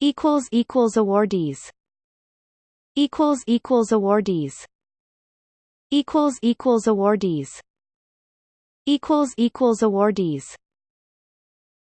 equals equals awardees. Equals equals awardees. Equals equals awardees. Equals equals awardees.